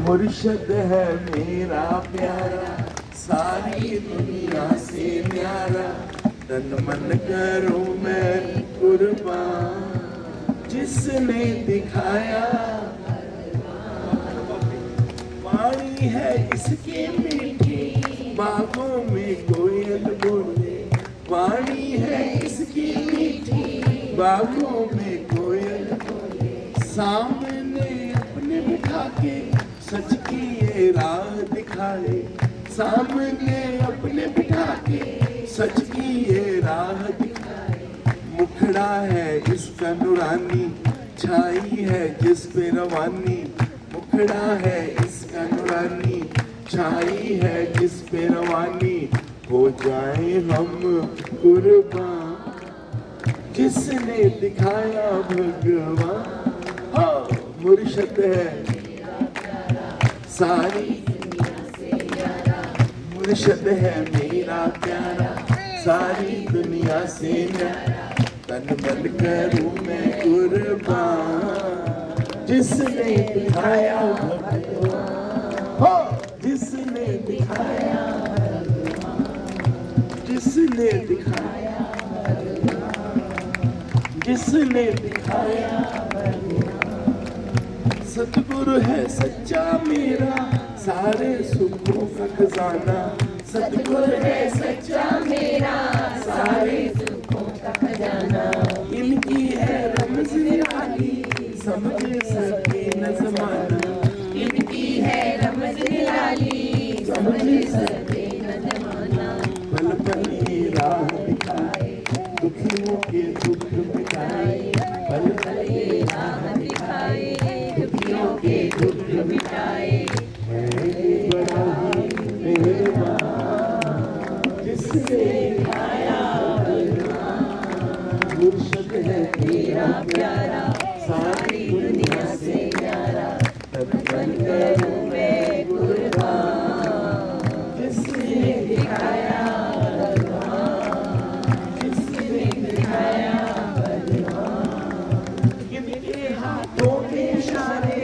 मुर्शद है मेरा प्यारा, सारी दुनिया से प्यारा तन मन करूँ मैं कुर्बान, जिसने दिखाया। वाणी है इसकी मीठी बागों में कोयल बोले बागों में कोयल सामने अपने बिठा के सच की ये राह दिखाए। सामने अपने बिठा के सच की ये राह दिखाए। मुखड़ा है इसका नुरानी, छाई है जिस पे रवानी। मुखड़ा है इसका नुरानी, छाई है जिस पे रवानी। हो जाए हम कुर्बान। जिसने दिखाया भगवान हो मुर्शद है। सारी। मुर्शद है, मेरा प्यारा। सारी दुनिया से तन मन करूँ मैं कुर्बान। जिसने दिखाया भगवान हो, जिसने दिखाया। जिसने दिखाया। जिसने दिखाया सतगुरु है सच्चा मेरा, सारे सुखों का खजाना। सतगुरु है सच्चा मेरा, सारे सुखों का खजाना। इनकी है रमज निराली, समझ सके न जमाना। इनकी है रमज निराली, समझ सके न जमाना। पल पल राह दिखाए, दुखियों के दुख मिटाए। मुर्शद है तेरा प्यारा सारी दुनिया से प्यारा तब बन करूँ मैं कुर्बान जिसने दिखाया जिसने दिखाया हाथों के इशारे